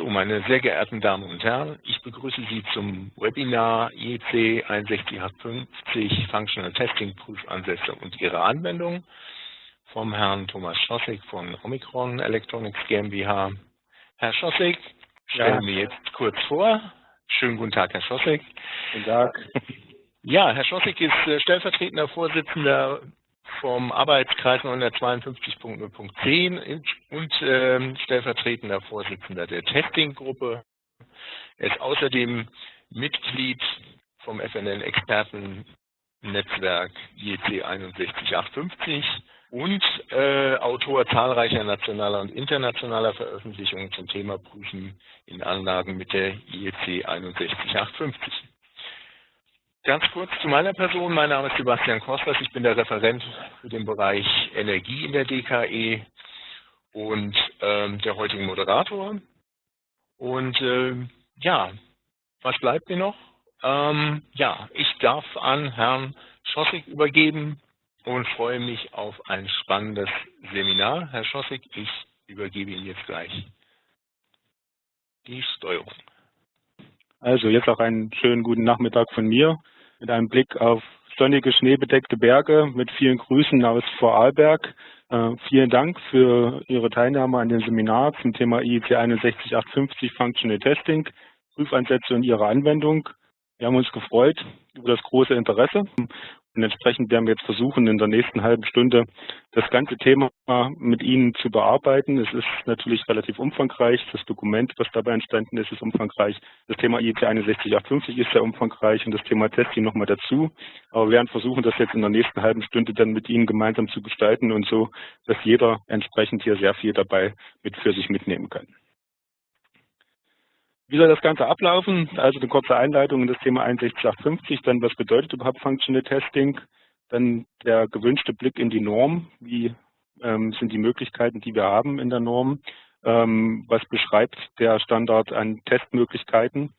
So, meine sehr geehrten Damen und Herren, ich begrüße Sie zum Webinar IEC 61850 Functional Testing Prüfansätze und ihre Anwendung vom Herrn Thomas Schossig von Omicron Electronics GmbH. Herr Schossig, stellen wir ja. jetzt kurz vor. Schönen guten Tag, Herr Schossig. Guten Tag. Ja, Herr Schossig ist äh, stellvertretender Vorsitzender vom Arbeitskreis 952.0.10 und äh, stellvertretender Vorsitzender der Testinggruppe. Er ist außerdem Mitglied vom FNL-Expertennetzwerk IEC 61850 und äh, Autor zahlreicher nationaler und internationaler Veröffentlichungen zum Thema Prüfen in Anlagen mit der IEC 61850. Ganz kurz zu meiner Person. Mein Name ist Sebastian Kosters. Ich bin der Referent für den Bereich Energie in der DKE und ähm, der heutigen Moderator. Und äh, ja, was bleibt mir noch? Ähm, ja, ich darf an Herrn Schossig übergeben und freue mich auf ein spannendes Seminar. Herr Schossig, ich übergebe Ihnen jetzt gleich die Steuerung. Also jetzt auch einen schönen guten Nachmittag von mir mit einem Blick auf sonnige, schneebedeckte Berge mit vielen Grüßen aus Vorarlberg. Äh, vielen Dank für Ihre Teilnahme an dem Seminar zum Thema IEC 61850 Functional Testing, Prüfansätze und ihre Anwendung. Wir haben uns gefreut über das große Interesse und entsprechend werden wir jetzt versuchen, in der nächsten halben Stunde das ganze Thema mit Ihnen zu bearbeiten. Es ist natürlich relativ umfangreich. Das Dokument, was dabei entstanden ist, ist umfangreich. Das Thema IEC 61850 ist sehr umfangreich und das Thema Testing nochmal dazu. Aber wir werden versuchen, das jetzt in der nächsten halben Stunde dann mit Ihnen gemeinsam zu gestalten und so, dass jeder entsprechend hier sehr viel dabei mit für sich mitnehmen kann. Wie soll das Ganze ablaufen? Also eine kurze Einleitung in das Thema 61850, dann was bedeutet überhaupt Functional Testing, dann der gewünschte Blick in die Norm, wie ähm, sind die Möglichkeiten, die wir haben in der Norm, ähm, was beschreibt der Standard an Testmöglichkeiten.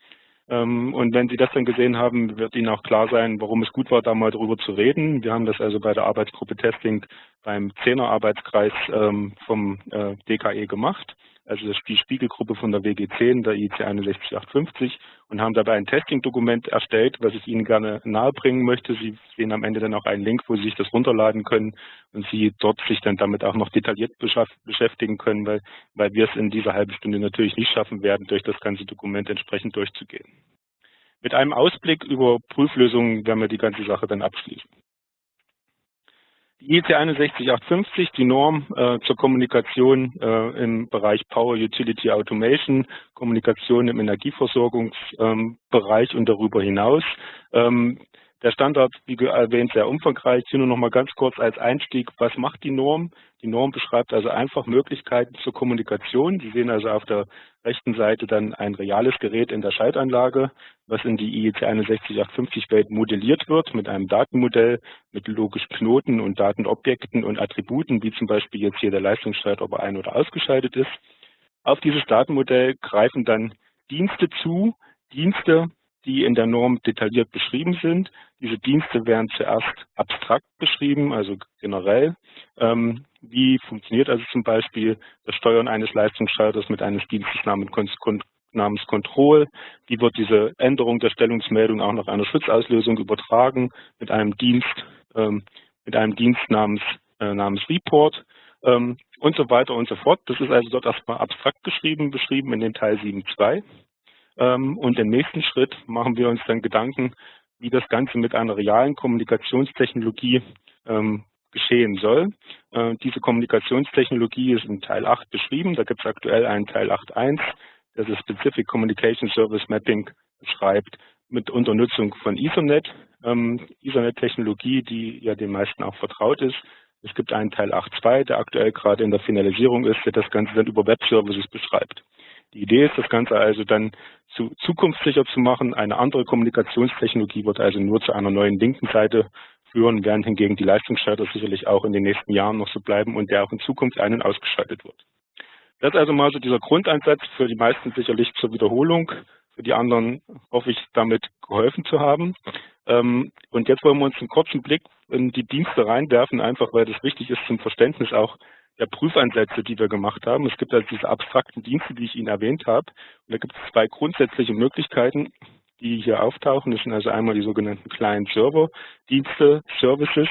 Ähm, und wenn Sie das dann gesehen haben, wird Ihnen auch klar sein, warum es gut war, da mal drüber zu reden. Wir haben das also bei der Arbeitsgruppe Testing beim Zehner Arbeitskreis ähm, vom äh, DKE gemacht also die Spiegelgruppe von der WG10, der IC 61850 und haben dabei ein Testing-Dokument erstellt, was ich Ihnen gerne nahebringen möchte. Sie sehen am Ende dann auch einen Link, wo Sie sich das runterladen können und Sie dort sich dann damit auch noch detailliert beschäftigen können, weil, weil wir es in dieser halben Stunde natürlich nicht schaffen werden, durch das ganze Dokument entsprechend durchzugehen. Mit einem Ausblick über Prüflösungen werden wir die ganze Sache dann abschließen. Die IEC 61850, die Norm äh, zur Kommunikation äh, im Bereich Power Utility Automation, Kommunikation im Energieversorgungsbereich ähm, und darüber hinaus. Ähm, der Standard, wie erwähnt, sehr umfangreich. Hier nur noch mal ganz kurz als Einstieg, was macht die Norm? Die Norm beschreibt also einfach Möglichkeiten zur Kommunikation. Sie sehen also auf der rechten Seite dann ein reales Gerät in der Schaltanlage, was in die IEC 61850 Welt modelliert wird mit einem Datenmodell, mit logischen Knoten und Datenobjekten und Attributen, wie zum Beispiel jetzt hier der Leistungsschalter, ob er ein- oder ausgeschaltet ist. Auf dieses Datenmodell greifen dann Dienste zu, Dienste, die in der Norm detailliert beschrieben sind. Diese Dienste werden zuerst abstrakt beschrieben, also generell. Ähm, wie funktioniert also zum Beispiel das Steuern eines Leistungsschalters mit eines Dienstes namens, Control? Wie wird diese Änderung der Stellungsmeldung auch nach einer Schutzauslösung übertragen mit einem Dienst, ähm, mit einem Dienst namens, äh, namens Report? Ähm, und so weiter und so fort. Das ist also dort erstmal abstrakt geschrieben, beschrieben in den Teil 7.2. Ähm, und im nächsten Schritt machen wir uns dann Gedanken, wie das Ganze mit einer realen Kommunikationstechnologie ähm, geschehen soll. Äh, diese Kommunikationstechnologie ist in Teil 8 beschrieben. Da gibt es aktuell einen Teil 8.1, der das Specific Communication Service Mapping beschreibt mit Unternutzung von Ethernet. Ähm, Ethernet-Technologie, die ja den meisten auch vertraut ist. Es gibt einen Teil 8.2, der aktuell gerade in der Finalisierung ist, der das Ganze dann über Web-Services beschreibt. Die Idee ist, das Ganze also dann zu zukunftssicher zu machen. Eine andere Kommunikationstechnologie wird also nur zu einer neuen linken Seite führen, während hingegen die Leistungsschalter sicherlich auch in den nächsten Jahren noch so bleiben und der auch in Zukunft ein- und ausgeschaltet wird. Das ist also mal so dieser Grundansatz für die meisten sicherlich zur Wiederholung. Für die anderen hoffe ich, damit geholfen zu haben. Ähm, und jetzt wollen wir uns einen kurzen Blick in die Dienste reinwerfen, einfach weil das wichtig ist zum Verständnis auch der Prüfansätze, die wir gemacht haben. Es gibt also diese abstrakten Dienste, die ich Ihnen erwähnt habe. Und da gibt es zwei grundsätzliche Möglichkeiten, die hier auftauchen. Das sind also einmal die sogenannten Client-Server-Dienste, Services,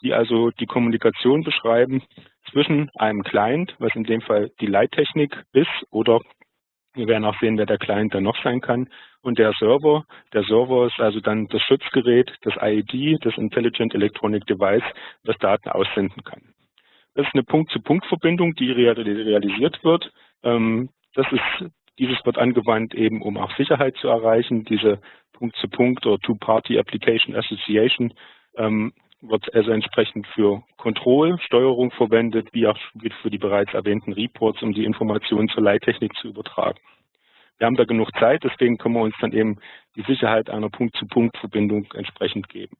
die also die Kommunikation beschreiben zwischen einem Client, was in dem Fall die Leittechnik ist, oder wir werden auch sehen, wer der Client dann noch sein kann, und der Server. Der Server ist also dann das Schutzgerät, das IED, das Intelligent Electronic Device, das Daten aussenden kann. Das ist eine Punkt-zu-Punkt-Verbindung, die realisiert wird. Ähm, das ist, dieses wird angewandt eben, um auch Sicherheit zu erreichen. Diese Punkt-zu-Punkt- oder Two-Party Application Association ähm, wird also entsprechend für Control, Steuerung verwendet, wie auch für die bereits erwähnten Reports, um die Informationen zur Leittechnik zu übertragen. Wir haben da genug Zeit, deswegen können wir uns dann eben die Sicherheit einer Punkt-zu-Punkt-Verbindung entsprechend geben.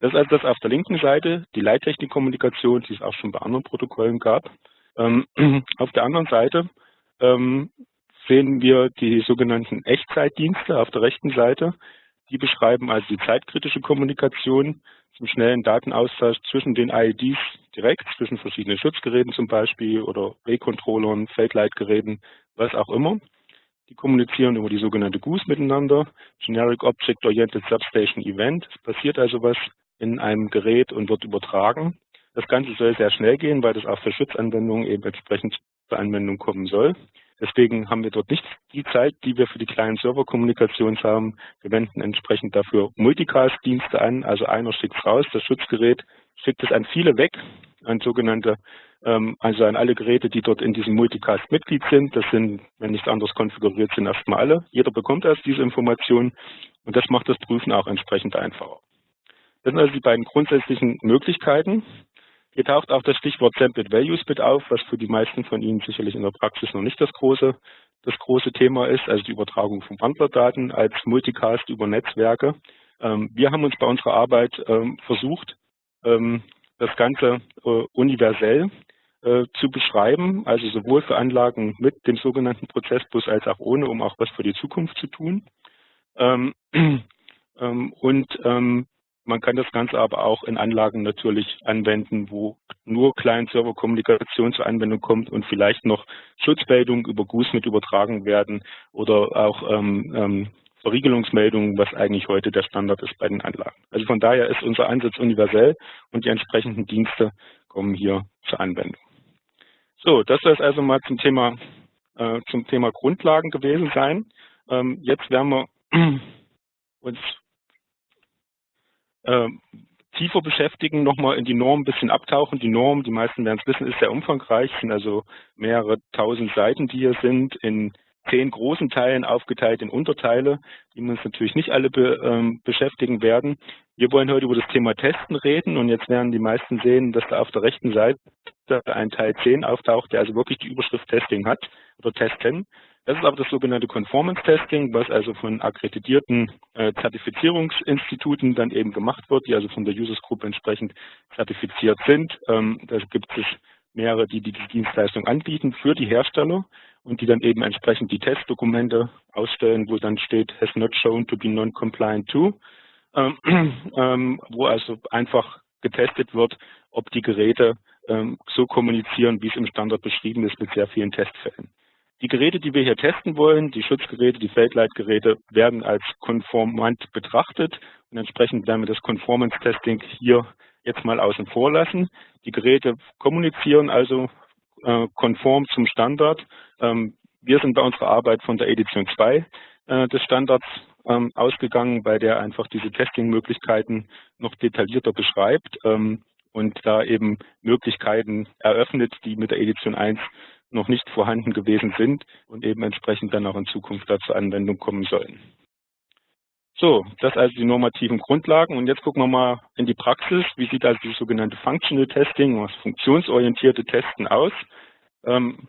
Das ist also das auf der linken Seite, die Leittechnikkommunikation, die es auch schon bei anderen Protokollen gab. Ähm, auf der anderen Seite ähm, sehen wir die sogenannten Echtzeitdienste auf der rechten Seite. Die beschreiben also die zeitkritische Kommunikation zum schnellen Datenaustausch zwischen den IEDs direkt, zwischen verschiedenen Schutzgeräten zum Beispiel oder B-Controllern, Feldleitgeräten, was auch immer. Die kommunizieren über die sogenannte GOOS miteinander, Generic Object Oriented Substation Event. Es passiert also was in einem Gerät und wird übertragen. Das Ganze soll sehr schnell gehen, weil das auch für Schutzanwendungen eben entsprechend zur Anwendung kommen soll. Deswegen haben wir dort nicht die Zeit, die wir für die kleinen Serverkommunikations haben. Wir wenden entsprechend dafür Multicast-Dienste an. Also einer schickt es raus, das Schutzgerät schickt es an viele weg, an sogenannte, ähm, also an alle Geräte, die dort in diesem Multicast Mitglied sind. Das sind, wenn nichts anderes konfiguriert sind, erstmal alle. Jeder bekommt erst diese Information und das macht das Prüfen auch entsprechend einfacher. Das sind also die beiden grundsätzlichen Möglichkeiten. Hier taucht auch das Stichwort Sampled Values mit auf, was für die meisten von Ihnen sicherlich in der Praxis noch nicht das große, das große Thema ist, also die Übertragung von Wandlerdaten als Multicast über Netzwerke. Ähm, wir haben uns bei unserer Arbeit ähm, versucht, ähm, das Ganze äh, universell äh, zu beschreiben, also sowohl für Anlagen mit dem sogenannten Prozessbus als auch ohne, um auch was für die Zukunft zu tun. und man kann das Ganze aber auch in Anlagen natürlich anwenden, wo nur Client-Server-Kommunikation zur Anwendung kommt und vielleicht noch Schutzmeldungen über GUS mit übertragen werden oder auch ähm, ähm, Verriegelungsmeldungen, was eigentlich heute der Standard ist bei den Anlagen. Also von daher ist unser Ansatz universell und die entsprechenden Dienste kommen hier zur Anwendung. So, das soll es also mal zum Thema, äh, zum Thema Grundlagen gewesen sein. Ähm, jetzt werden wir uns äh, tiefer beschäftigen, nochmal in die Norm ein bisschen abtauchen. Die Norm, die meisten werden es wissen, ist sehr umfangreich, sind also mehrere tausend Seiten, die hier sind, in zehn großen Teilen aufgeteilt in Unterteile, die wir uns natürlich nicht alle be, ähm, beschäftigen werden. Wir wollen heute über das Thema Testen reden und jetzt werden die meisten sehen, dass da auf der rechten Seite ein Teil 10 auftaucht, der also wirklich die Überschrift Testing hat oder Testen. Das ist aber das sogenannte Conformance Testing, was also von akkreditierten äh, Zertifizierungsinstituten dann eben gemacht wird, die also von der Users Group entsprechend zertifiziert sind. Ähm, da gibt es mehrere, die die Dienstleistung anbieten für die Hersteller und die dann eben entsprechend die Testdokumente ausstellen, wo dann steht, has not shown to be non-compliant to, ähm, ähm, wo also einfach getestet wird, ob die Geräte ähm, so kommunizieren, wie es im Standard beschrieben ist, mit sehr vielen Testfällen. Die Geräte, die wir hier testen wollen, die Schutzgeräte, die Feldleitgeräte, werden als konformant betrachtet und entsprechend werden wir das Conformance Testing hier jetzt mal außen vor lassen. Die Geräte kommunizieren also äh, konform zum Standard. Ähm, wir sind bei unserer Arbeit von der Edition 2 äh, des Standards ähm, ausgegangen, bei der einfach diese Testing-Möglichkeiten noch detaillierter beschreibt ähm, und da eben Möglichkeiten eröffnet, die mit der Edition 1 noch nicht vorhanden gewesen sind und eben entsprechend dann auch in Zukunft da zur Anwendung kommen sollen. So, das also die normativen Grundlagen. Und jetzt gucken wir mal in die Praxis. Wie sieht also die sogenannte Functional Testing, das funktionsorientierte Testen aus? Ähm,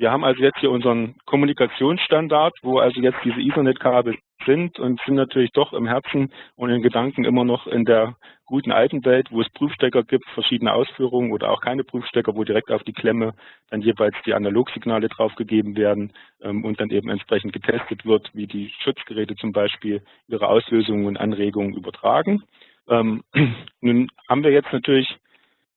wir haben also jetzt hier unseren Kommunikationsstandard, wo also jetzt diese Ethernet-Kabel sind und sind natürlich doch im Herzen und in Gedanken immer noch in der guten alten Welt, wo es Prüfstecker gibt, verschiedene Ausführungen oder auch keine Prüfstecker, wo direkt auf die Klemme dann jeweils die Analogsignale draufgegeben werden ähm, und dann eben entsprechend getestet wird, wie die Schutzgeräte zum Beispiel ihre Auslösungen und Anregungen übertragen. Ähm, nun haben wir jetzt natürlich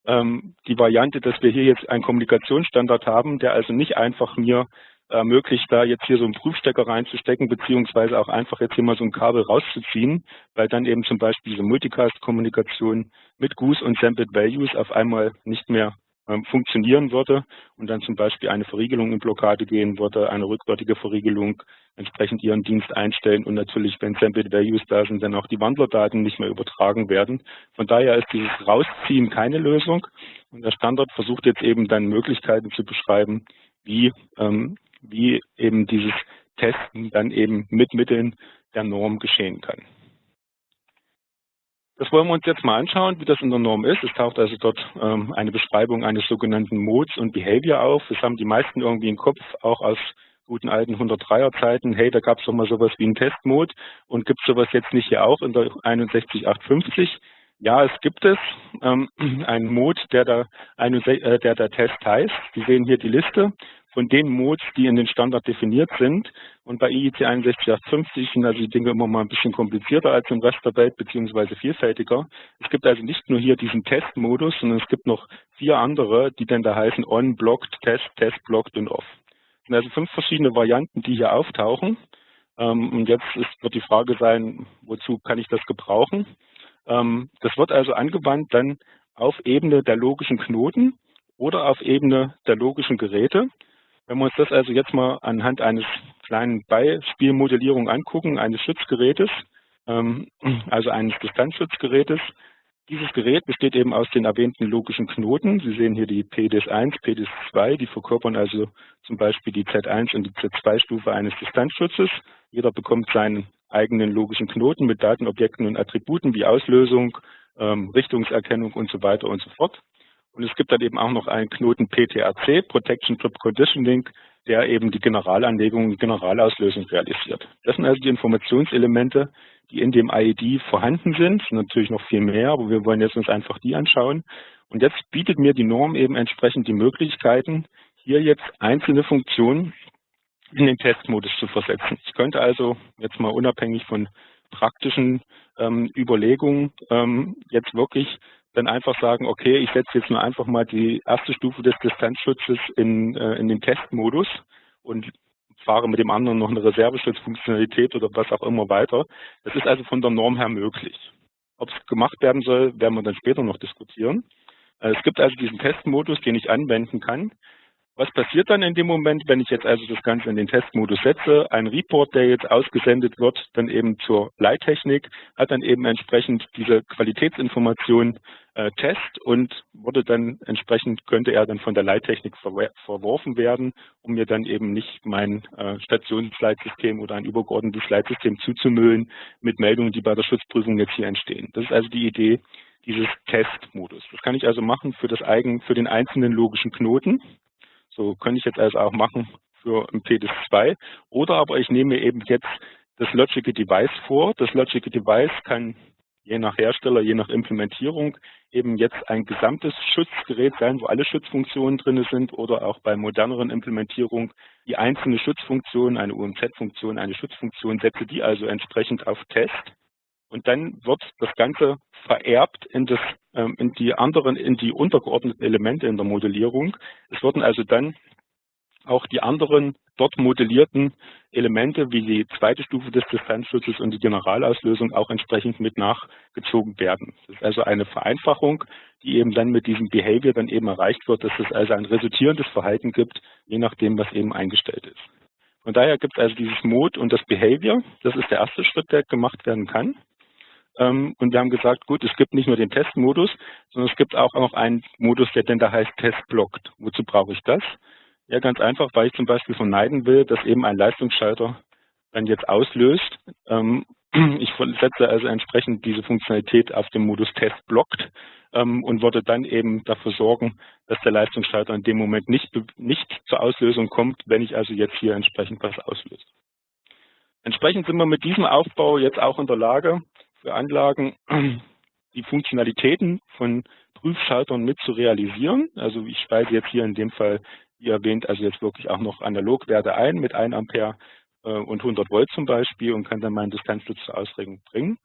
die Variante, dass wir hier jetzt einen Kommunikationsstandard haben, der also nicht einfach mir ermöglicht, da jetzt hier so einen Prüfstecker reinzustecken, beziehungsweise auch einfach jetzt hier mal so ein Kabel rauszuziehen, weil dann eben zum Beispiel diese Multicast-Kommunikation mit Goose und Sampled Values auf einmal nicht mehr ähm, funktionieren würde und dann zum Beispiel eine Verriegelung in Blockade gehen würde, eine rückwärtige Verriegelung entsprechend ihren Dienst einstellen und natürlich, wenn Sampled Values da sind, dann auch die Wandlerdaten nicht mehr übertragen werden. Von daher ist dieses Rausziehen keine Lösung und der Standard versucht jetzt eben dann Möglichkeiten zu beschreiben, wie ähm, wie eben dieses Testen dann eben mit Mitteln der Norm geschehen kann. Das wollen wir uns jetzt mal anschauen, wie das in der Norm ist. Es taucht also dort ähm, eine Beschreibung eines sogenannten Modes und Behavior auf. Das haben die meisten irgendwie im Kopf, auch aus guten alten 103er Zeiten. Hey, da gab es doch mal sowas wie einen Testmode und gibt es sowas jetzt nicht hier auch in der 61850? Ja, es gibt es. Ähm, einen Mode, der der, äh, der der Test heißt. Sie sehen hier die Liste von den Modes, die in den Standard definiert sind. Und bei IEC 61850 sind also die Dinge immer mal ein bisschen komplizierter als im Rest der Welt, beziehungsweise vielfältiger. Es gibt also nicht nur hier diesen Testmodus, sondern es gibt noch vier andere, die dann da heißen On, Blocked, Test, Test, Blocked und Off. Es sind also fünf verschiedene Varianten, die hier auftauchen. Ähm, und jetzt wird die Frage sein, wozu kann ich das gebrauchen? Ähm, das wird also angewandt dann auf Ebene der logischen Knoten oder auf Ebene der logischen Geräte. Wenn wir uns das also jetzt mal anhand eines kleinen Beispielmodellierung angucken, eines Schutzgerätes, ähm, also eines Distanzschutzgerätes, dieses Gerät besteht eben aus den erwähnten logischen Knoten. Sie sehen hier die PDS1, PDS2, die verkörpern also zum Beispiel die Z1 und die Z2-Stufe eines Distanzschutzes. Jeder bekommt seinen eigenen logischen Knoten mit Datenobjekten und Attributen wie Auslösung, ähm, Richtungserkennung und so weiter und so fort. Und es gibt dann eben auch noch einen Knoten PTRC, Protection Trip Conditioning, der eben die Generalanlegung und Generalauslösung realisiert. Das sind also die Informationselemente, die in dem IED vorhanden sind. Natürlich noch viel mehr, aber wir wollen jetzt uns einfach die anschauen. Und jetzt bietet mir die Norm eben entsprechend die Möglichkeiten, hier jetzt einzelne Funktionen in den Testmodus zu versetzen. Ich könnte also jetzt mal unabhängig von praktischen ähm, Überlegungen ähm, jetzt wirklich dann einfach sagen, okay, ich setze jetzt nur einfach mal die erste Stufe des Distanzschutzes in, äh, in den Testmodus und fahre mit dem anderen noch eine Reserveschutzfunktionalität oder was auch immer weiter. Das ist also von der Norm her möglich. Ob es gemacht werden soll, werden wir dann später noch diskutieren. Äh, es gibt also diesen Testmodus, den ich anwenden kann. Was passiert dann in dem Moment, wenn ich jetzt also das Ganze in den Testmodus setze? Ein Report, der jetzt ausgesendet wird, dann eben zur Leittechnik, hat dann eben entsprechend diese Qualitätsinformation äh, Test und wurde dann entsprechend, könnte er dann von der Leittechnik verworfen werden, um mir dann eben nicht mein äh, Stationsleitsystem oder ein übergeordnetes Leitsystem zuzumüllen mit Meldungen, die bei der Schutzprüfung jetzt hier entstehen. Das ist also die Idee dieses Testmodus. Das kann ich also machen für das eigen, für den einzelnen logischen Knoten. So könnte ich jetzt also auch machen für ein PDIS2. Oder aber ich nehme eben jetzt das Logical Device vor. Das Logical Device kann je nach Hersteller, je nach Implementierung eben jetzt ein gesamtes Schutzgerät sein, wo alle Schutzfunktionen drin sind oder auch bei moderneren Implementierungen die einzelne Schutzfunktion, eine UMZ-Funktion, eine Schutzfunktion, setze die also entsprechend auf Test und dann wird das Ganze vererbt in, das, ähm, in die anderen, in die untergeordneten Elemente in der Modellierung. Es werden also dann auch die anderen dort modellierten Elemente wie die zweite Stufe des Distanzschutzes und die Generalauslösung auch entsprechend mit nachgezogen werden. Das ist also eine Vereinfachung, die eben dann mit diesem Behavior dann eben erreicht wird, dass es also ein resultierendes Verhalten gibt, je nachdem, was eben eingestellt ist. Von daher gibt es also dieses Mode und das Behavior. Das ist der erste Schritt, der gemacht werden kann. Ähm, und wir haben gesagt, gut, es gibt nicht nur den Testmodus, sondern es gibt auch noch einen Modus, der denn da heißt Testblockt. Wozu brauche ich das? Ja, ganz einfach, weil ich zum Beispiel vermeiden will, dass eben ein Leistungsschalter dann jetzt auslöst. Ähm, ich setze also entsprechend diese Funktionalität auf den Modus Test blockt ähm, und würde dann eben dafür sorgen, dass der Leistungsschalter in dem Moment nicht, nicht zur Auslösung kommt, wenn ich also jetzt hier entsprechend was auslöse. Entsprechend sind wir mit diesem Aufbau jetzt auch in der Lage, Anlagen die Funktionalitäten von Prüfschaltern mit zu realisieren. Also ich speise jetzt hier in dem Fall, wie erwähnt, also jetzt wirklich auch noch Analogwerte ein mit 1 Ampere äh, und 100 Volt zum Beispiel und kann dann meinen Distanzschutz zur Ausregung bringen.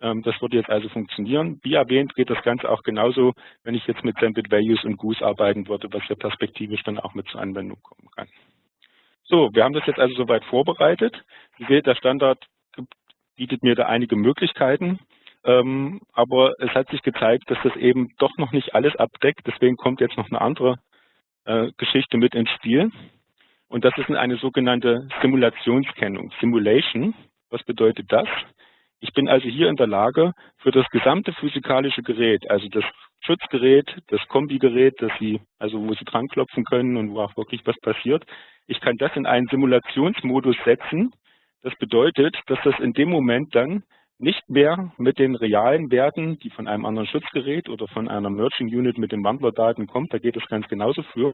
Ähm, das würde jetzt also funktionieren. Wie erwähnt geht das Ganze auch genauso, wenn ich jetzt mit Sampled Values und Goose arbeiten würde, was ja perspektivisch dann auch mit zur Anwendung kommen kann. So, wir haben das jetzt also soweit vorbereitet. Sie seht, der Standard bietet mir da einige Möglichkeiten. Ähm, aber es hat sich gezeigt, dass das eben doch noch nicht alles abdeckt. Deswegen kommt jetzt noch eine andere äh, Geschichte mit ins Spiel. Und das ist eine sogenannte Simulationskennung, Simulation. Was bedeutet das? Ich bin also hier in der Lage, für das gesamte physikalische Gerät, also das Schutzgerät, das Kombigerät, das Sie, also wo Sie dran klopfen können und wo auch wirklich was passiert, ich kann das in einen Simulationsmodus setzen. Das bedeutet, dass das in dem Moment dann nicht mehr mit den realen Werten, die von einem anderen Schutzgerät oder von einer Merging Unit mit den Wandlerdaten kommt, da geht es ganz genauso für,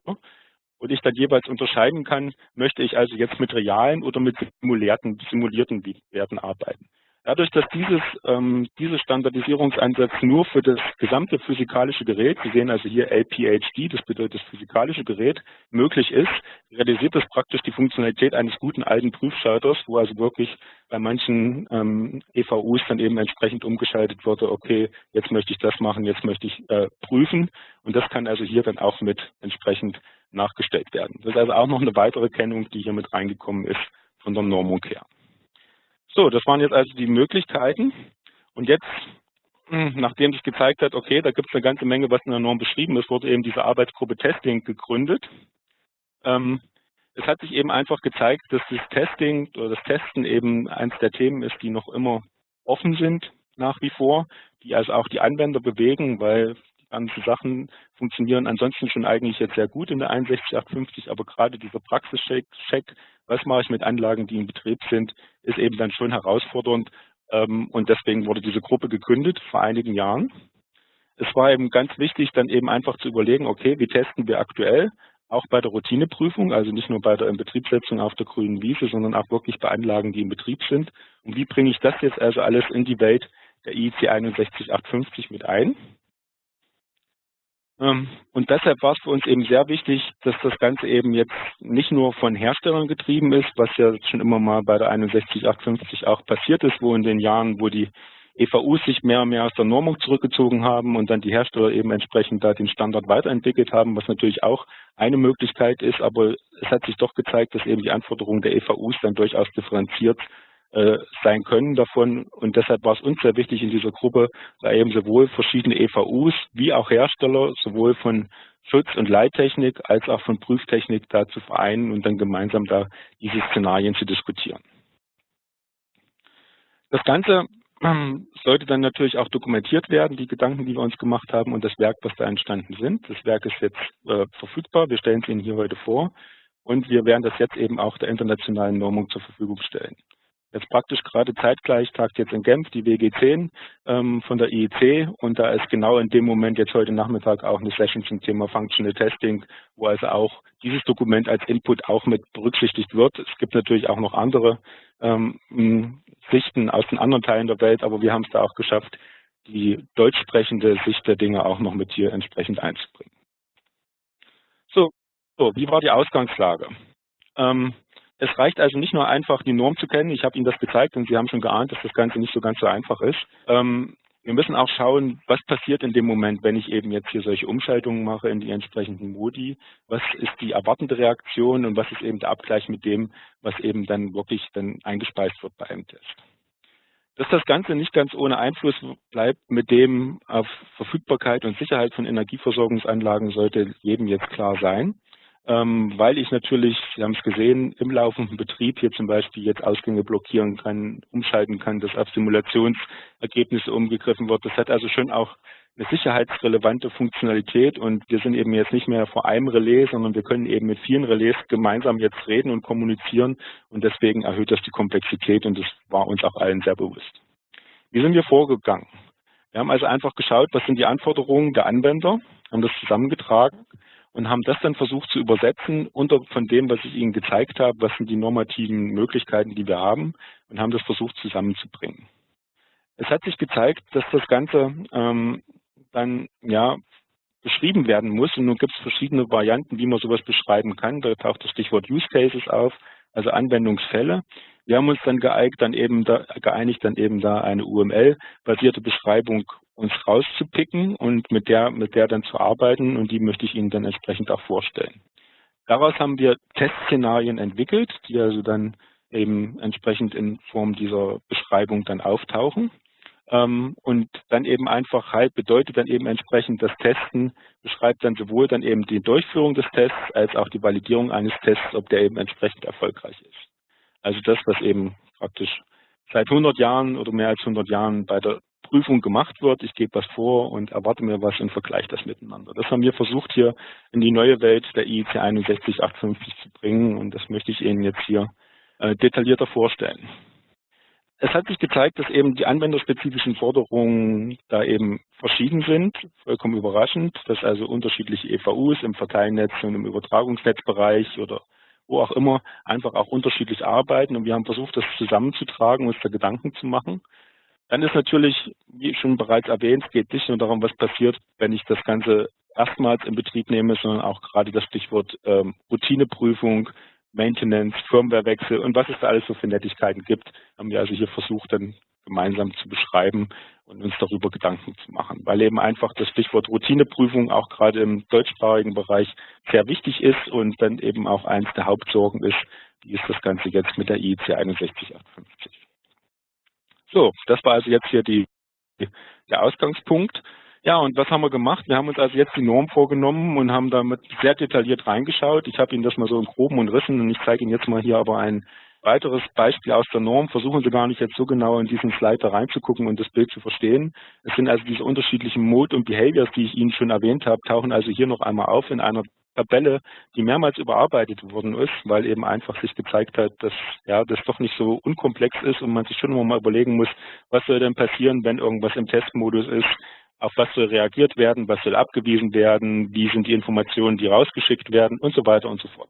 und ich dann jeweils unterscheiden kann, möchte ich also jetzt mit realen oder mit simulierten, simulierten Werten arbeiten. Dadurch, dass dieses, ähm, dieser Standardisierungsansatz nur für das gesamte physikalische Gerät, Sie sehen also hier LPHD, das bedeutet das physikalische Gerät, möglich ist, realisiert das praktisch die Funktionalität eines guten alten Prüfschalters, wo also wirklich bei manchen ähm, EVUs dann eben entsprechend umgeschaltet wurde, okay, jetzt möchte ich das machen, jetzt möchte ich äh, prüfen. Und das kann also hier dann auch mit entsprechend nachgestellt werden. Das ist also auch noch eine weitere Kennung, die hier mit reingekommen ist von der Normung her. So, das waren jetzt also die Möglichkeiten. Und jetzt, hm, nachdem sich gezeigt hat, okay, da gibt es eine ganze Menge, was in der Norm beschrieben ist, wurde eben diese Arbeitsgruppe Testing gegründet. Ähm, es hat sich eben einfach gezeigt, dass das Testing oder das Testen eben eines der Themen ist, die noch immer offen sind nach wie vor, die also auch die Anwender bewegen, weil ganzen Sachen funktionieren ansonsten schon eigentlich jetzt sehr gut in der 61850, aber gerade dieser Praxischeck, was mache ich mit Anlagen, die in Betrieb sind, ist eben dann schon herausfordernd ähm, und deswegen wurde diese Gruppe gegründet vor einigen Jahren. Es war eben ganz wichtig, dann eben einfach zu überlegen, okay, wie testen wir aktuell, auch bei der Routineprüfung, also nicht nur bei der Inbetriebssetzung auf der grünen Wiese, sondern auch wirklich bei Anlagen, die in Betrieb sind. Und wie bringe ich das jetzt also alles in die Welt der IEC 61850 mit ein? Ähm, und deshalb war es für uns eben sehr wichtig, dass das Ganze eben jetzt nicht nur von Herstellern getrieben ist, was ja schon immer mal bei der 61850 auch passiert ist, wo in den Jahren, wo die EVUs sich mehr und mehr aus der Normung zurückgezogen haben und dann die Hersteller eben entsprechend da den Standard weiterentwickelt haben, was natürlich auch eine Möglichkeit ist, aber es hat sich doch gezeigt, dass eben die Anforderungen der EVUs dann durchaus differenziert äh, sein können davon. Und deshalb war es uns sehr wichtig in dieser Gruppe, da eben sowohl verschiedene EVUs wie auch Hersteller, sowohl von Schutz- und Leittechnik als auch von Prüftechnik da zu vereinen und dann gemeinsam da diese Szenarien zu diskutieren. Das Ganze sollte dann natürlich auch dokumentiert werden, die Gedanken, die wir uns gemacht haben und das Werk, was da entstanden sind. Das Werk ist jetzt äh, verfügbar, wir stellen es Ihnen hier heute vor und wir werden das jetzt eben auch der internationalen Normung zur Verfügung stellen. Jetzt praktisch gerade zeitgleich tagt jetzt in Genf die WG10 ähm, von der IEC und da ist genau in dem Moment jetzt heute Nachmittag auch eine Session zum Thema Functional Testing, wo also auch dieses Dokument als Input auch mit berücksichtigt wird. Es gibt natürlich auch noch andere ähm, Sichten aus den anderen Teilen der Welt, aber wir haben es da auch geschafft, die deutsch sprechende Sicht der Dinge auch noch mit hier entsprechend einzubringen. So, so wie war die Ausgangslage? Ähm, es reicht also nicht nur einfach, die Norm zu kennen. Ich habe Ihnen das gezeigt und Sie haben schon geahnt, dass das Ganze nicht so ganz so einfach ist. Ähm, wir müssen auch schauen, was passiert in dem Moment, wenn ich eben jetzt hier solche Umschaltungen mache in die entsprechenden Modi. Was ist die erwartende Reaktion und was ist eben der Abgleich mit dem, was eben dann wirklich dann eingespeist wird bei einem Test. Dass das Ganze nicht ganz ohne Einfluss bleibt mit dem auf Verfügbarkeit und Sicherheit von Energieversorgungsanlagen, sollte jedem jetzt klar sein ähm, weil ich natürlich, Sie haben es gesehen, im laufenden Betrieb hier zum Beispiel jetzt Ausgänge blockieren kann, umschalten kann, dass auf Simulationsergebnisse umgegriffen wird. Das hat also schon auch eine sicherheitsrelevante Funktionalität und wir sind eben jetzt nicht mehr vor einem Relais, sondern wir können eben mit vielen Relais gemeinsam jetzt reden und kommunizieren und deswegen erhöht das die Komplexität und das war uns auch allen sehr bewusst. Wie sind wir vorgegangen? Wir haben also einfach geschaut, was sind die Anforderungen der Anwender, haben das zusammengetragen und haben das dann versucht zu übersetzen unter von dem, was ich Ihnen gezeigt habe, was sind die normativen Möglichkeiten, die wir haben und haben das versucht zusammenzubringen. Es hat sich gezeigt, dass das Ganze ähm, dann ja beschrieben werden muss und nun gibt es verschiedene Varianten, wie man sowas beschreiben kann. Da taucht das Stichwort Use Cases auf, also Anwendungsfälle. Wir haben uns dann geeignet, dann eben da, geeinigt, dann eben da eine UML-basierte Beschreibung uns rauszupicken und mit der, mit der dann zu arbeiten und die möchte ich Ihnen dann entsprechend auch vorstellen. Daraus haben wir Testszenarien entwickelt, die also dann eben entsprechend in Form dieser Beschreibung dann auftauchen. Ähm, und dann eben einfach halt bedeutet dann eben entsprechend das Testen, beschreibt dann sowohl dann eben die Durchführung des Tests als auch die Validierung eines Tests, ob der eben entsprechend erfolgreich ist. Also das, was eben praktisch seit 100 Jahren oder mehr als 100 Jahren bei der Prüfung gemacht wird. Ich gebe was vor und erwarte mir was und vergleiche das miteinander. Das haben wir versucht hier in die neue Welt der IEC 61850 zu bringen und das möchte ich Ihnen jetzt hier äh, detaillierter vorstellen. Es hat sich gezeigt, dass eben die anwenderspezifischen Forderungen da eben verschieden sind, vollkommen überraschend, dass also unterschiedliche EVUs im Verteilnetz und im Übertragungsnetzbereich oder wo auch immer einfach auch unterschiedlich arbeiten und wir haben versucht, das zusammenzutragen, uns da Gedanken zu machen. Dann ist natürlich, wie schon bereits erwähnt, es geht nicht nur darum, was passiert, wenn ich das Ganze erstmals in Betrieb nehme, sondern auch gerade das Stichwort ähm, Routineprüfung, Maintenance, Firmwarewechsel und was es da alles so für Nettigkeiten gibt, haben wir also hier versucht, dann gemeinsam zu beschreiben und uns darüber Gedanken zu machen, weil eben einfach das Stichwort Routineprüfung auch gerade im deutschsprachigen Bereich sehr wichtig ist und dann eben auch eins der Hauptsorgen ist, wie ist das Ganze jetzt mit der IEC 61850. So, das war also jetzt hier die, der Ausgangspunkt. Ja, und was haben wir gemacht? Wir haben uns also jetzt die Norm vorgenommen und haben damit sehr detailliert reingeschaut. Ich habe Ihnen das mal so in groben und Rissen und ich zeige Ihnen jetzt mal hier aber ein weiteres Beispiel aus der Norm. Versuchen Sie gar nicht jetzt so genau in diesen Slide reinzugucken und das Bild zu verstehen. Es sind also diese unterschiedlichen Mode und Behaviors, die ich Ihnen schon erwähnt habe, tauchen also hier noch einmal auf in einer Tabelle, die mehrmals überarbeitet worden ist, weil eben einfach sich gezeigt hat, dass ja das doch nicht so unkomplex ist und man sich schon mal überlegen muss, was soll denn passieren, wenn irgendwas im Testmodus ist, auf was soll reagiert werden, was soll abgewiesen werden, wie sind die Informationen, die rausgeschickt werden und so weiter und so fort.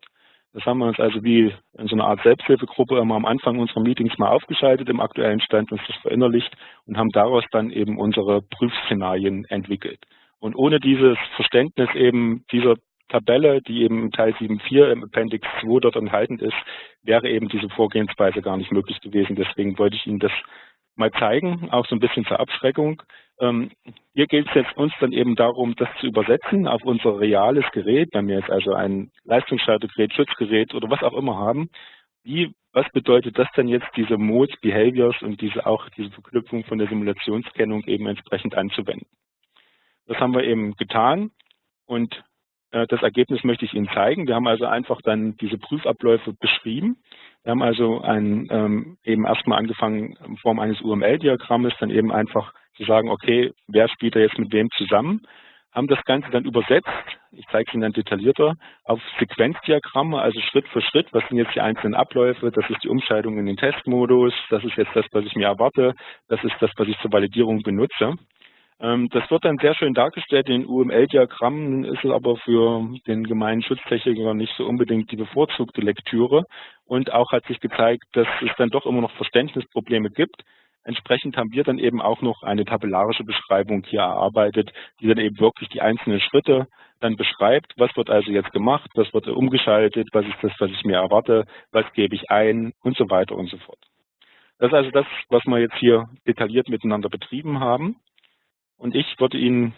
Das haben wir uns also wie in so einer Art Selbsthilfegruppe immer am Anfang unserer Meetings mal aufgeschaltet im aktuellen Stand, uns das verinnerlicht und haben daraus dann eben unsere Prüfszenarien entwickelt. Und ohne dieses Verständnis eben dieser Tabelle, die eben im Teil 7.4 im Appendix 2 dort enthalten ist, wäre eben diese Vorgehensweise gar nicht möglich gewesen. Deswegen wollte ich Ihnen das mal zeigen, auch so ein bisschen zur Abschreckung. Ähm, hier geht es jetzt uns dann eben darum, das zu übersetzen auf unser reales Gerät, wenn wir jetzt also ein Leistungsschaltergerät, Schutzgerät oder was auch immer haben. Wie, was bedeutet das denn jetzt, diese Modes, Behaviors und diese auch diese Verknüpfung von der Simulationskennung eben entsprechend anzuwenden? Das haben wir eben getan und das Ergebnis möchte ich Ihnen zeigen. Wir haben also einfach dann diese Prüfabläufe beschrieben. Wir haben also ein, ähm, eben erstmal angefangen in Form eines UML-Diagrammes, dann eben einfach zu sagen, okay, wer spielt da jetzt mit wem zusammen, haben das Ganze dann übersetzt, ich zeige es Ihnen dann detaillierter, auf Sequenzdiagramme, also Schritt für Schritt, was sind jetzt die einzelnen Abläufe, das ist die Umschaltung in den Testmodus, das ist jetzt das, was ich mir erwarte, das ist das, was ich zur Validierung benutze. Ähm, das wird dann sehr schön dargestellt in UML-Diagrammen, ist es aber für den gemeinen Schutztechniker nicht so unbedingt die bevorzugte Lektüre. Und auch hat sich gezeigt, dass es dann doch immer noch Verständnisprobleme gibt. Entsprechend haben wir dann eben auch noch eine tabellarische Beschreibung hier erarbeitet, die dann eben wirklich die einzelnen Schritte dann beschreibt. Was wird also jetzt gemacht? Was wird umgeschaltet? Was ist das, was ich mir erwarte? Was gebe ich ein? Und so weiter und so fort. Das ist also das, was wir jetzt hier detailliert miteinander betrieben haben. Und ich würde Ihnen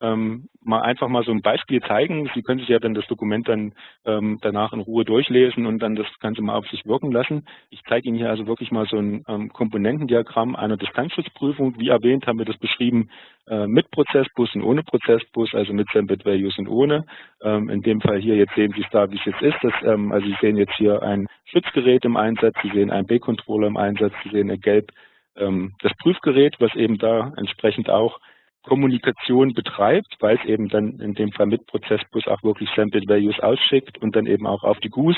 ähm, mal einfach mal so ein Beispiel zeigen. Sie können sich ja dann das Dokument dann ähm, danach in Ruhe durchlesen und dann das Ganze mal auf sich wirken lassen. Ich zeige Ihnen hier also wirklich mal so ein ähm, Komponentendiagramm einer Distanzschutzprüfung. Wie erwähnt haben wir das beschrieben äh, mit Prozessbus und ohne Prozessbus, also mit Sampled Values und ohne. Ähm, in dem Fall hier, jetzt sehen Sie es da, wie es jetzt ist. Das, ähm, also Sie sehen jetzt hier ein Schutzgerät im Einsatz, Sie sehen einen B-Controller im Einsatz, Sie sehen ein Gelb ähm, das Prüfgerät, was eben da entsprechend auch Kommunikation betreibt, weil es eben dann in dem Fall mit Prozessbus auch wirklich Sampled Values ausschickt und dann eben auch auf die GUS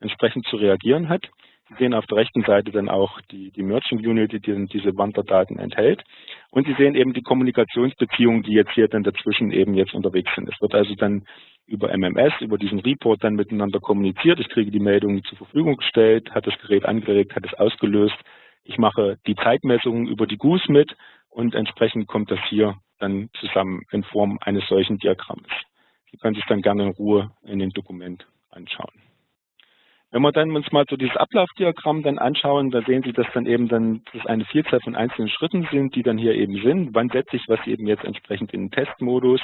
entsprechend zu reagieren hat. Sie sehen auf der rechten Seite dann auch die, die Merging Unit, die diese Wanderdaten enthält. Und Sie sehen eben die Kommunikationsbeziehungen, die jetzt hier dann dazwischen eben jetzt unterwegs sind. Es wird also dann über MMS, über diesen Report dann miteinander kommuniziert. Ich kriege die Meldungen zur Verfügung gestellt, hat das Gerät angeregt, hat es ausgelöst ich mache die Zeitmessungen über die GUS mit und entsprechend kommt das hier dann zusammen in Form eines solchen Diagramms. Sie können sich dann gerne in Ruhe in dem Dokument anschauen. Wenn wir dann uns mal so dieses Ablaufdiagramm dann anschauen, da sehen Sie, dass dann eben dann das eine Vielzahl von einzelnen Schritten sind, die dann hier eben sind. Wann setze ich was eben jetzt entsprechend in den Testmodus?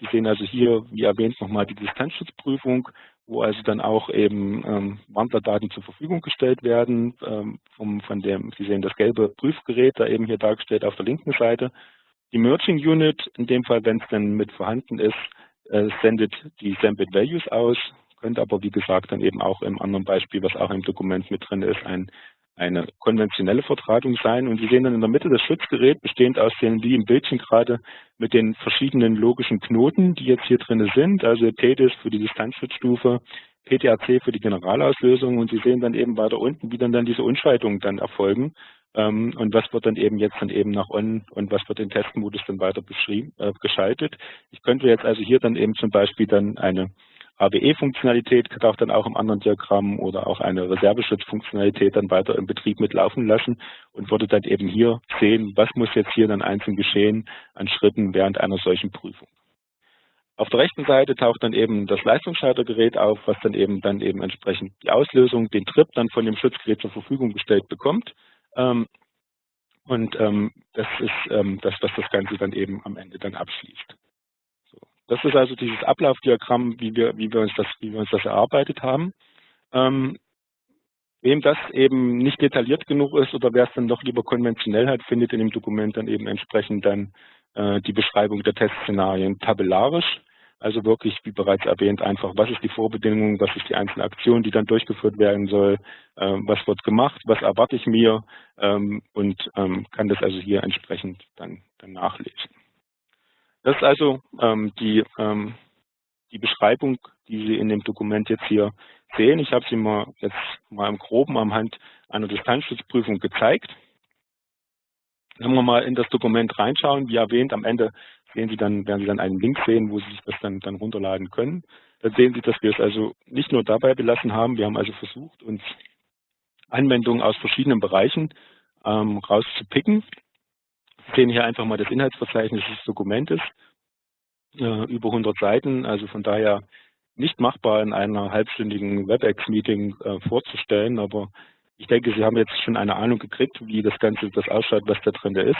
Sie sehen also hier, wie erwähnt, nochmal die Distanzschutzprüfung, wo also dann auch eben ähm, Wandlerdaten zur Verfügung gestellt werden. Ähm, vom, von dem, Sie sehen das gelbe Prüfgerät da eben hier dargestellt auf der linken Seite. Die Merging Unit, in dem Fall, wenn es dann mit vorhanden ist, äh, sendet die Sambit Values aus könnte aber, wie gesagt, dann eben auch im anderen Beispiel, was auch im Dokument mit drin ist, ein, eine konventionelle Vertratung sein. Und Sie sehen dann in der Mitte das Schutzgerät, bestehend aus den, wie im Bildchen gerade, mit den verschiedenen logischen Knoten, die jetzt hier drin sind, also TDIS für die Distanzschutzstufe, PTAC für die Generalauslösung und Sie sehen dann eben weiter unten, wie dann, dann diese Unschaltungen dann erfolgen ähm, und was wird dann eben jetzt dann eben nach On und was wird in Testmodus dann weiter beschrieben, äh, geschaltet. Ich könnte jetzt also hier dann eben zum Beispiel dann eine ABE-Funktionalität taucht dann auch im anderen Diagramm oder auch eine Reserveschutzfunktionalität dann weiter im Betrieb mitlaufen lassen und würde dann eben hier sehen, was muss jetzt hier dann einzeln geschehen an Schritten während einer solchen Prüfung. Auf der rechten Seite taucht dann eben das Leistungsschaltergerät auf, was dann eben dann eben entsprechend die Auslösung, den Trip dann von dem Schutzgerät zur Verfügung gestellt bekommt. Ähm, und ähm, das ist ähm, das, was das Ganze dann eben am Ende dann abschließt. Das ist also dieses Ablaufdiagramm, wie wir, wie wir, uns, das, wie wir uns das erarbeitet haben. Ähm, wem das eben nicht detailliert genug ist oder wer es dann doch lieber konventionell hat, findet in dem Dokument dann eben entsprechend dann äh, die Beschreibung der Testszenarien tabellarisch. Also wirklich, wie bereits erwähnt, einfach, was ist die Vorbedingung, was ist die einzelne Aktion, die dann durchgeführt werden soll, äh, was wird gemacht, was erwarte ich mir ähm, und ähm, kann das also hier entsprechend dann, dann nachlesen. Das ist also ähm, die, ähm, die Beschreibung, die Sie in dem Dokument jetzt hier sehen. Ich habe sie mal jetzt mal im Groben am Hand einer Distanzschutzprüfung gezeigt. Wenn wir mal in das Dokument reinschauen, wie erwähnt, am Ende sehen Sie dann, werden Sie dann einen Link sehen, wo Sie sich das dann, dann runterladen können. Da sehen Sie, dass wir es also nicht nur dabei belassen haben, wir haben also versucht, uns Anwendungen aus verschiedenen Bereichen ähm, rauszupicken sehen hier einfach mal das Inhaltsverzeichnis des Dokumentes, äh, über 100 Seiten, also von daher nicht machbar in einer halbstündigen WebEx-Meeting äh, vorzustellen, aber ich denke, Sie haben jetzt schon eine Ahnung gekriegt, wie das Ganze das ausschaut, was da drin ist.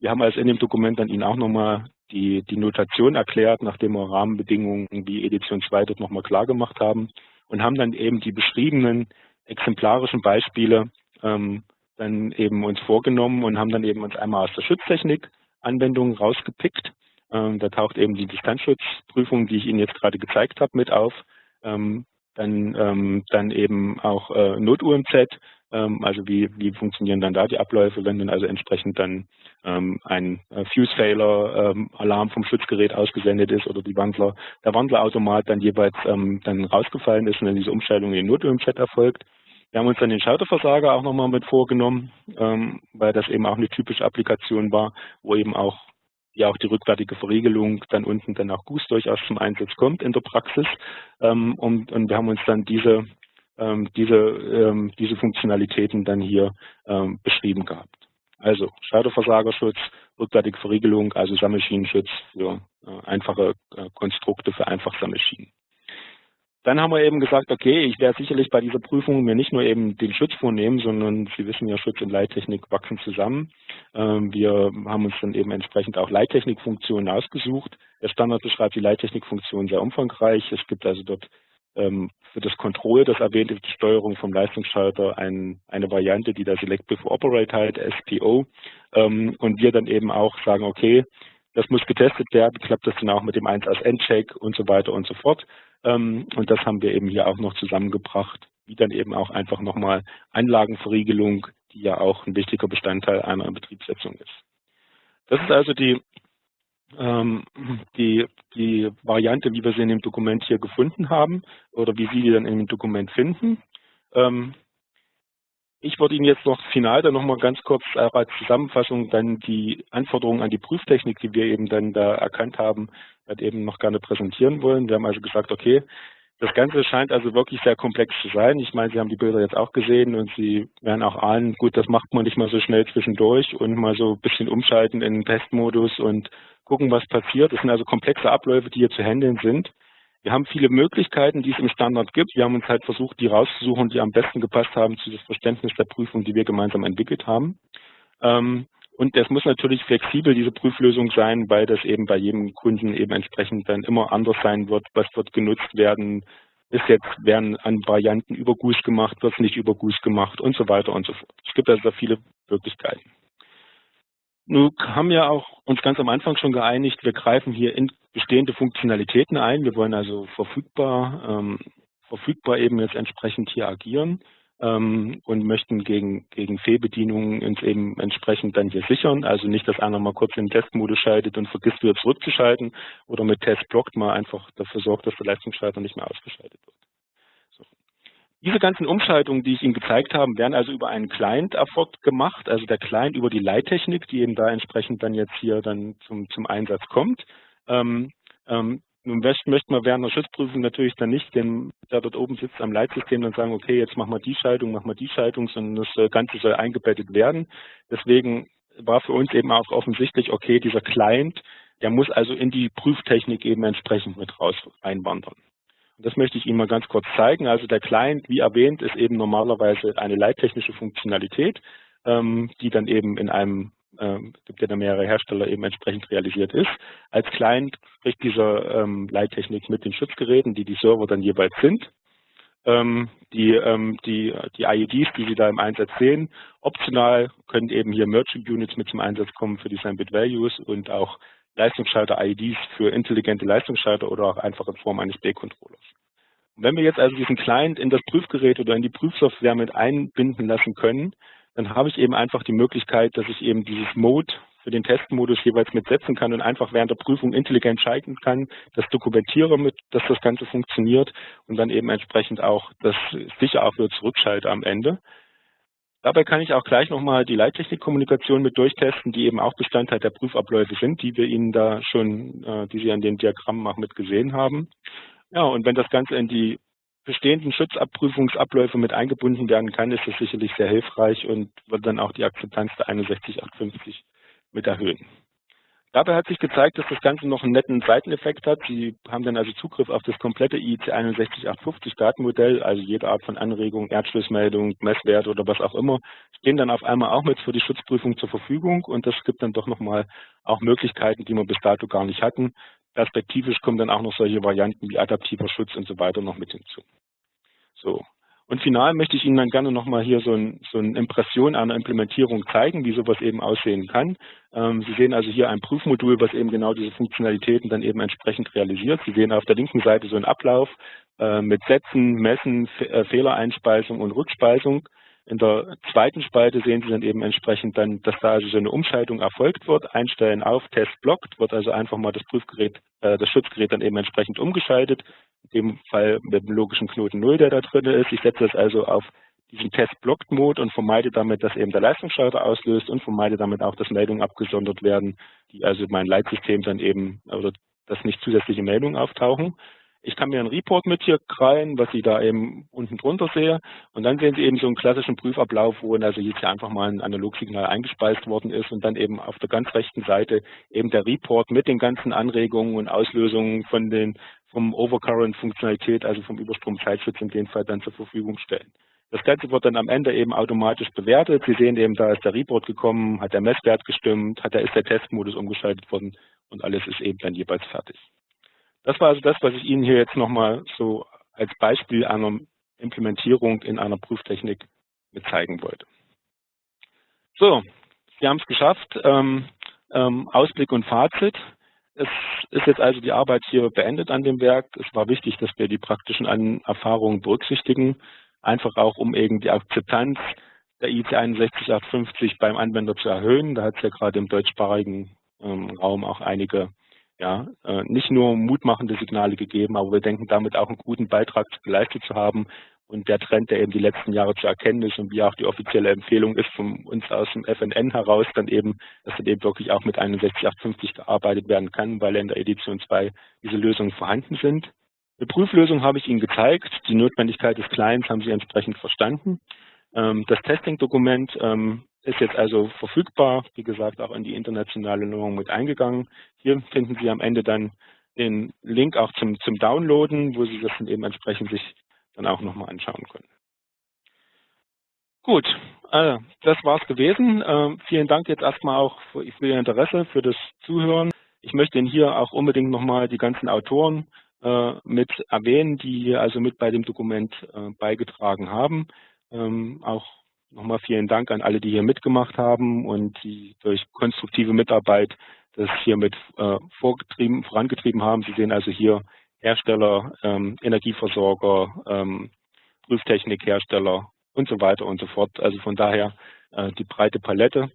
Wir haben also in dem Dokument dann Ihnen auch nochmal die, die Notation erklärt, nachdem wir Rahmenbedingungen wie Edition 2 dort nochmal klar gemacht haben und haben dann eben die beschriebenen exemplarischen Beispiele ähm, dann eben uns vorgenommen und haben dann eben uns einmal aus der Schutztechnik Anwendungen rausgepickt. Ähm, da taucht eben die Distanzschutzprüfung, die ich Ihnen jetzt gerade gezeigt habe, mit auf. Ähm, dann, ähm, dann eben auch äh, Not-UMZ, ähm, also wie, wie funktionieren dann da die Abläufe, wenn dann also entsprechend dann ähm, ein äh, Fuse-Failer-Alarm ähm, vom Schutzgerät ausgesendet ist oder die Wandler, der Wandlerautomat dann jeweils dann rausgefallen ist und dann diese Umstellung in Not-UMZ erfolgt. Wir haben uns dann den Schalterversager auch nochmal mit vorgenommen, ähm, weil das eben auch eine typische Applikation war, wo eben auch ja auch die rückwärtige Verriegelung dann unten dann auch Goose durchaus zum Einsatz kommt in der Praxis. Ähm, und, und wir haben uns dann diese, ähm, diese, ähm, diese Funktionalitäten dann hier ähm, beschrieben gehabt. Also Schalterversagerschutz, rückwärtige Verriegelung, also Sammelschinenschutz für äh, einfache äh, Konstrukte für Einfachsammelschienen. Dann haben wir eben gesagt, okay, ich werde sicherlich bei dieser Prüfung mir nicht nur eben den Schutz vornehmen, sondern Sie wissen ja, Schutz und Leittechnik wachsen zusammen. Ähm, wir haben uns dann eben entsprechend auch Leittechnikfunktionen ausgesucht. Der Standard beschreibt die Leittechnikfunktion sehr umfangreich. Es gibt also dort ähm, für das Control, das erwähnte, die Steuerung vom Leistungsschalter ein, eine Variante, die da Select Before Operate halt, SPO. Ähm, und wir dann eben auch sagen, okay, das muss getestet werden, klappt das dann auch mit dem 1 als Endcheck und so weiter und so fort. Ähm, und das haben wir eben hier auch noch zusammengebracht, wie dann eben auch einfach nochmal Anlagenverriegelung, die ja auch ein wichtiger Bestandteil einer Betriebssetzung ist. Das ist also die, ähm, die, die Variante, wie wir sie in dem Dokument hier gefunden haben oder wie Sie die dann in dem Dokument finden. Ich würde Ihnen jetzt noch final dann nochmal ganz kurz als Zusammenfassung dann die Anforderungen an die Prüftechnik, die wir eben dann da erkannt haben, halt eben noch gerne präsentieren wollen. Wir haben also gesagt, okay, das Ganze scheint also wirklich sehr komplex zu sein. Ich meine, Sie haben die Bilder jetzt auch gesehen und Sie werden auch ahnen, gut, das macht man nicht mal so schnell zwischendurch und mal so ein bisschen umschalten in den Testmodus und gucken, was passiert. Das sind also komplexe Abläufe, die hier zu handeln sind. Wir haben viele Möglichkeiten, die es im Standard gibt. Wir haben uns halt versucht, die rauszusuchen, die am besten gepasst haben zu das Verständnis der Prüfung, die wir gemeinsam entwickelt haben. Ähm, und es muss natürlich flexibel, diese Prüflösung sein, weil das eben bei jedem Kunden eben entsprechend dann immer anders sein wird. Was wird genutzt werden? Ist jetzt, werden an Varianten über GUS gemacht, wird es nicht über GUS gemacht und so weiter und so fort. Es gibt also viele Möglichkeiten. Nun haben wir auch uns ganz am Anfang schon geeinigt, wir greifen hier in bestehende Funktionalitäten ein. Wir wollen also verfügbar, ähm, verfügbar eben jetzt entsprechend hier agieren ähm, und möchten gegen, gegen Fehlbedienungen uns eben entsprechend dann hier sichern. Also nicht, dass einer mal kurz in den Testmodus schaltet und vergisst wieder zurückzuschalten oder mit Test blockt mal einfach dafür sorgt, dass der Leistungsschalter nicht mehr ausgeschaltet wird. Diese ganzen Umschaltungen, die ich Ihnen gezeigt habe, werden also über einen Client erfolgt gemacht, also der Client über die Leittechnik, die eben da entsprechend dann jetzt hier dann zum, zum Einsatz kommt. Ähm, ähm, nun möchte man während der Schutzprüfung natürlich dann nicht dem, der dort oben sitzt am Leitsystem, dann sagen, okay, jetzt machen wir die Schaltung, machen wir die Schaltung, sondern das Ganze soll eingebettet werden. Deswegen war für uns eben auch offensichtlich, okay, dieser Client, der muss also in die Prüftechnik eben entsprechend mit raus einwandern. Und das möchte ich Ihnen mal ganz kurz zeigen. Also der Client, wie erwähnt, ist eben normalerweise eine leittechnische Funktionalität, ähm, die dann eben in einem ähm, gibt ja da mehrere Hersteller eben entsprechend realisiert ist. Als Client spricht dieser ähm, Leittechnik mit den Schutzgeräten, die die Server dann jeweils sind. Ähm, die, ähm, die, die IEDs, die Sie da im Einsatz sehen, optional können eben hier Merchant Units mit zum Einsatz kommen für die Bit Values und auch Leistungsschalter-IEDs für intelligente Leistungsschalter oder auch einfach in Form eines B-Controllers. Wenn wir jetzt also diesen Client in das Prüfgerät oder in die Prüfsoftware mit einbinden lassen können, dann habe ich eben einfach die Möglichkeit, dass ich eben dieses Mode für den Testmodus jeweils mitsetzen kann und einfach während der Prüfung intelligent schalten kann, das dokumentiere mit, dass das Ganze funktioniert und dann eben entsprechend auch das sicher auch wieder zurückschalte am Ende. Dabei kann ich auch gleich nochmal die Leittechnikkommunikation mit durchtesten, die eben auch Bestandteil der Prüfabläufe sind, die wir Ihnen da schon, äh, die Sie an den Diagrammen auch mit gesehen haben. Ja, und wenn das Ganze in die bestehenden Schutzabprüfungsabläufe mit eingebunden werden kann, ist das sicherlich sehr hilfreich und wird dann auch die Akzeptanz der 61850 mit erhöhen. Dabei hat sich gezeigt, dass das Ganze noch einen netten Seiteneffekt hat. Sie haben dann also Zugriff auf das komplette IEC 61850 Datenmodell, also jede Art von Anregung, Erdschlussmeldung, Messwert oder was auch immer, stehen dann auf einmal auch mit für die Schutzprüfung zur Verfügung und das gibt dann doch nochmal auch Möglichkeiten, die wir bis dato gar nicht hatten, Perspektivisch kommen dann auch noch solche Varianten wie adaptiver Schutz und so weiter noch mit hinzu. So. Und final möchte ich Ihnen dann gerne nochmal hier so, ein, so eine Impression einer Implementierung zeigen, wie sowas eben aussehen kann. Ähm, Sie sehen also hier ein Prüfmodul, was eben genau diese Funktionalitäten dann eben entsprechend realisiert. Sie sehen auf der linken Seite so einen Ablauf äh, mit Sätzen, Messen, Fe äh, Fehlereinspeisung und Rückspeisung. In der zweiten Spalte sehen Sie dann eben entsprechend dann, dass da also so eine Umschaltung erfolgt wird. Einstellen auf, Test blockt, wird also einfach mal das Prüfgerät, äh, das Schutzgerät dann eben entsprechend umgeschaltet. In dem Fall mit dem logischen Knoten 0, der da drin ist. Ich setze das also auf diesen Test-Blocked-Mode und vermeide damit, dass eben der Leistungsschalter auslöst und vermeide damit auch, dass Meldungen abgesondert werden, die also mein Leitsystem dann eben, oder dass nicht zusätzliche Meldungen auftauchen. Ich kann mir einen Report mit hier krallen, was Sie da eben unten drunter sehe. Und dann sehen Sie eben so einen klassischen Prüfablauf, wo also jetzt hier einfach mal ein Analogsignal eingespeist worden ist und dann eben auf der ganz rechten Seite eben der Report mit den ganzen Anregungen und Auslösungen von den, vom Overcurrent-Funktionalität, also vom Überstromzeitschutz in dem Fall dann zur Verfügung stellen. Das Ganze wird dann am Ende eben automatisch bewertet. Sie sehen eben, da ist der Report gekommen, hat der Messwert gestimmt, hat der, ist der Testmodus umgeschaltet worden und alles ist eben dann jeweils fertig. Das war also das, was ich Ihnen hier jetzt nochmal so als Beispiel einer Implementierung in einer Prüftechnik mit zeigen wollte. So, Sie haben es geschafft. Ähm, ähm, Ausblick und Fazit. Es ist jetzt also die Arbeit hier beendet an dem Werk. Es war wichtig, dass wir die praktischen Erfahrungen berücksichtigen, einfach auch um eben die Akzeptanz der IC 61850 beim Anwender zu erhöhen. Da hat es ja gerade im deutschsprachigen ähm, Raum auch einige ja, äh, nicht nur mutmachende Signale gegeben, aber wir denken damit auch einen guten Beitrag geleistet zu haben. Und der Trend, der eben die letzten Jahre zu erkennen ist und wie auch die offizielle Empfehlung ist von uns aus dem FNN heraus, dann eben, dass dann eben wirklich auch mit 61850 gearbeitet werden kann, weil in der Edition 2 diese Lösungen vorhanden sind. Eine Prüflösung habe ich Ihnen gezeigt. Die Notwendigkeit des Clients haben Sie entsprechend verstanden. Ähm, das Testing-Dokument ähm, ist jetzt also verfügbar, wie gesagt, auch in die internationale Norm mit eingegangen. Hier finden Sie am Ende dann den Link auch zum, zum Downloaden, wo Sie das dann eben entsprechend sich dann auch nochmal anschauen können. Gut, äh, das war's gewesen. Äh, vielen Dank jetzt erstmal auch für, für, Ihr Interesse, für das Zuhören. Ich möchte Ihnen hier auch unbedingt nochmal die ganzen Autoren äh, mit erwähnen, die also mit bei dem Dokument äh, beigetragen haben. Ähm, auch nochmal vielen Dank an alle, die hier mitgemacht haben und die durch konstruktive Mitarbeit das hier mit äh, vorangetrieben haben. Sie sehen also hier Hersteller, ähm, Energieversorger, ähm, Prüftechnikhersteller und so weiter und so fort. Also von daher äh, die breite Palette.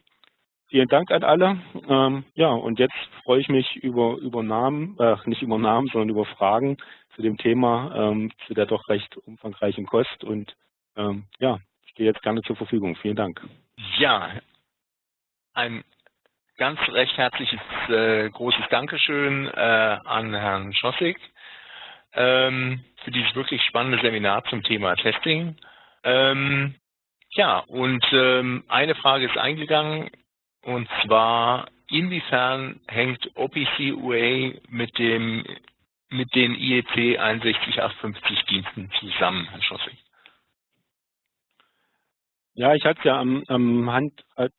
Vielen Dank an alle. Ähm, ja, und jetzt freue ich mich über, über Namen, äh, nicht über Namen, sondern über Fragen zu dem Thema, ähm, zu der doch recht umfangreichen Kost. Und ähm, ja, stehe jetzt gerne zur Verfügung. Vielen Dank. Ja, ein ganz recht herzliches äh, großes Dankeschön äh, an Herrn Schossig ähm, für dieses wirklich spannende Seminar zum Thema Testing. Ähm, ja, und ähm, eine Frage ist eingegangen, und zwar, inwiefern hängt OPC UA mit dem mit den IEC 61850 Diensten zusammen, Herr Schossig? Ja, ich hatte es ja am, am Hand, halt,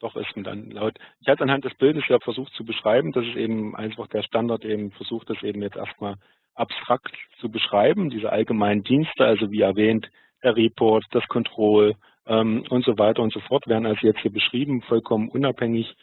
doch ist mir dann laut. Ich hatte anhand des Bildes ja versucht zu beschreiben, dass es eben einfach der Standard eben versucht, das eben jetzt erstmal abstrakt zu beschreiben, diese allgemeinen Dienste, also wie erwähnt, der Report, das Control ähm, und so weiter und so fort werden also jetzt hier beschrieben, vollkommen unabhängig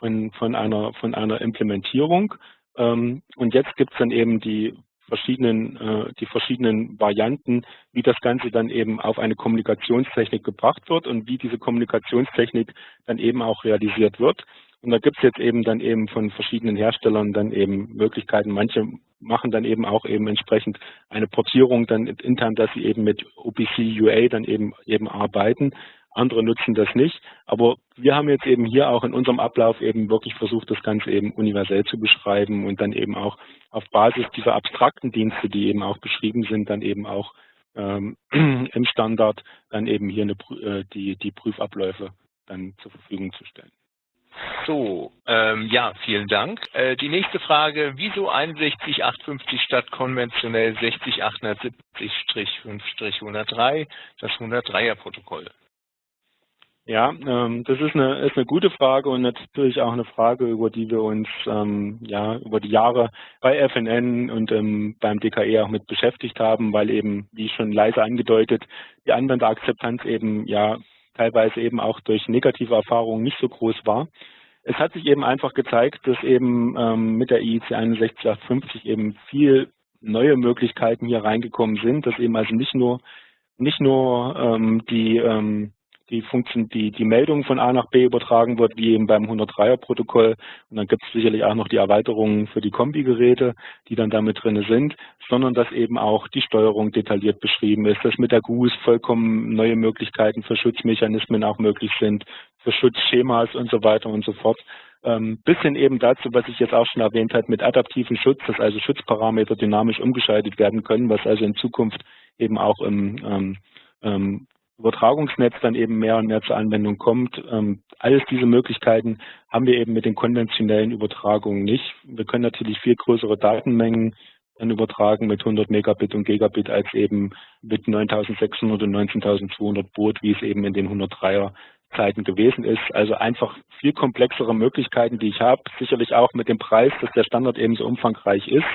von, von, einer, von einer Implementierung. Ähm, und jetzt gibt es dann eben die verschiedenen, äh, die verschiedenen Varianten, wie das Ganze dann eben auf eine Kommunikationstechnik gebracht wird und wie diese Kommunikationstechnik dann eben auch realisiert wird. Und da gibt es jetzt eben dann eben von verschiedenen Herstellern dann eben Möglichkeiten. Manche machen dann eben auch eben entsprechend eine Portierung dann intern, dass sie eben mit OPC UA dann eben eben arbeiten. Andere nutzen das nicht. Aber wir haben jetzt eben hier auch in unserem Ablauf eben wirklich versucht, das Ganze eben universell zu beschreiben und dann eben auch auf Basis dieser abstrakten Dienste, die eben auch beschrieben sind, dann eben auch ähm, im Standard dann eben hier eine, äh, die, die Prüfabläufe dann zur Verfügung zu stellen. So, ähm, ja, vielen Dank. Äh, die nächste Frage, wieso 61850 statt konventionell 60870-5-103, das 103er-Protokoll? Ja, ähm, das ist eine, ist eine gute Frage und natürlich auch eine Frage, über die wir uns ähm, ja über die Jahre bei FNN und ähm, beim DKE auch mit beschäftigt haben, weil eben, wie schon leise angedeutet, die Anwenderakzeptanz eben ja teilweise eben auch durch negative Erfahrungen nicht so groß war. Es hat sich eben einfach gezeigt, dass eben ähm, mit der IEC 61850 eben viel neue Möglichkeiten hier reingekommen sind, dass eben also nicht nur nicht nur ähm, die ähm, die Funktion, die, die Meldung von A nach B übertragen wird, wie eben beim 103er-Protokoll. Und dann gibt es sicherlich auch noch die Erweiterungen für die Kombi-Geräte, die dann damit drin sind, sondern dass eben auch die Steuerung detailliert beschrieben ist, dass mit der GUS vollkommen neue Möglichkeiten für Schutzmechanismen auch möglich sind, für Schutzschemas und so weiter und so fort. Ähm, bis hin eben dazu, was ich jetzt auch schon erwähnt habe, mit adaptiven Schutz, dass also Schutzparameter dynamisch umgeschaltet werden können, was also in Zukunft eben auch im ähm, ähm, Übertragungsnetz dann eben mehr und mehr zur Anwendung kommt. Ähm, alles diese Möglichkeiten haben wir eben mit den konventionellen Übertragungen nicht. Wir können natürlich viel größere Datenmengen dann übertragen mit 100 Megabit und Gigabit als eben mit 9600 und 19200 Boot, wie es eben in den 103er Zeiten gewesen ist. Also einfach viel komplexere Möglichkeiten, die ich habe. Sicherlich auch mit dem Preis, dass der Standard eben so umfangreich ist,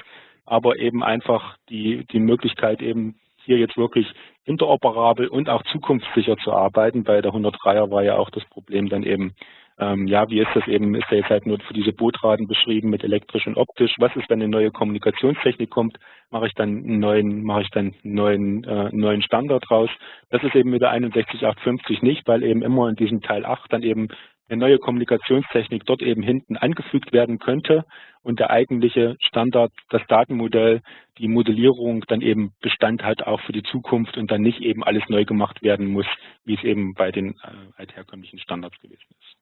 aber eben einfach die, die Möglichkeit eben hier jetzt wirklich interoperabel und auch zukunftssicher zu arbeiten. Bei der 103er war ja auch das Problem dann eben, ähm, ja, wie ist das eben, ist ja jetzt halt nur für diese Bootraten beschrieben mit elektrisch und optisch. Was ist, wenn eine neue Kommunikationstechnik kommt? Mache ich dann einen neuen, mache ich dann einen neuen, äh, neuen Standard raus? Das ist eben mit der 61850 nicht, weil eben immer in diesem Teil 8 dann eben eine neue Kommunikationstechnik dort eben hinten angefügt werden könnte und der eigentliche Standard, das Datenmodell, die Modellierung dann eben Bestand hat auch für die Zukunft und dann nicht eben alles neu gemacht werden muss, wie es eben bei den äh, altherkömmlichen Standards gewesen ist.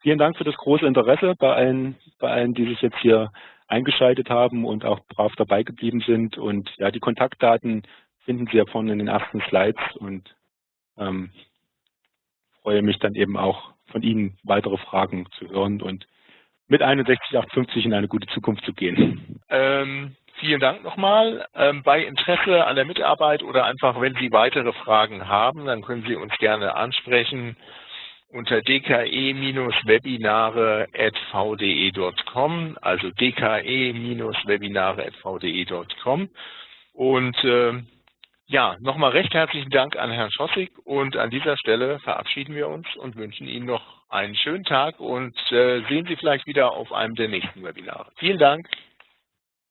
Vielen Dank für das große Interesse bei allen, bei allen, die sich jetzt hier eingeschaltet haben und auch brav dabei geblieben sind. Und ja, die Kontaktdaten finden Sie ja vorne in den ersten Slides und ähm, freue mich dann eben auch von Ihnen weitere Fragen zu hören und mit 61850 in eine gute Zukunft zu gehen. Ähm, vielen Dank nochmal. Ähm, bei Interesse an der Mitarbeit oder einfach, wenn Sie weitere Fragen haben, dann können Sie uns gerne ansprechen unter dke-webinare.vde.com, also dke-webinare.vde.com. Und äh, ja, nochmal recht herzlichen Dank an Herrn Schossig und an dieser Stelle verabschieden wir uns und wünschen Ihnen noch einen schönen Tag und äh, sehen Sie vielleicht wieder auf einem der nächsten Webinare. Vielen Dank.